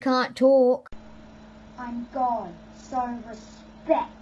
Can't talk. I'm gone, so respect.